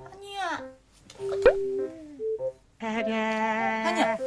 아니야. 아니야.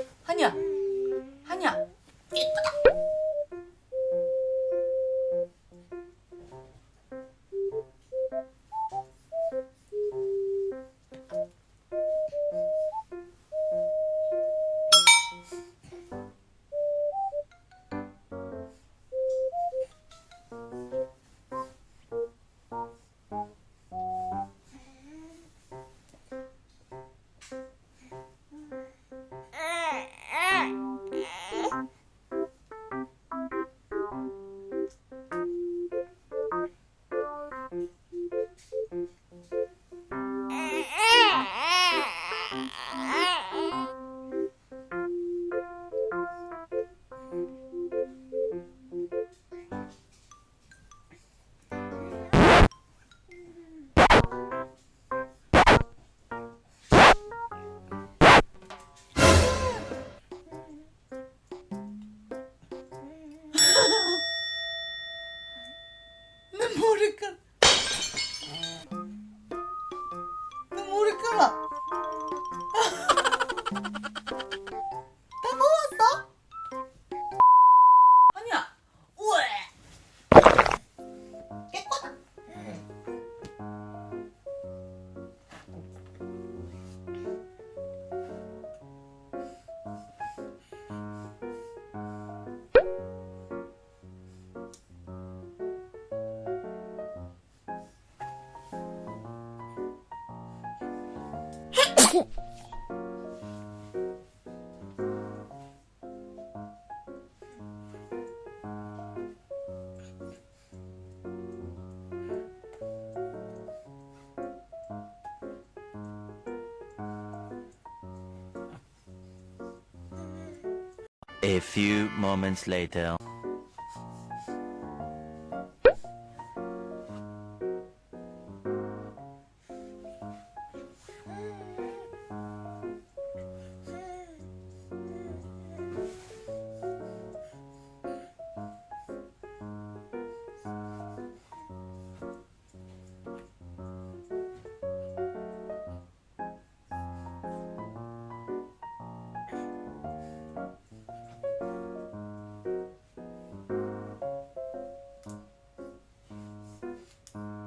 A few moments later.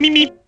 미미.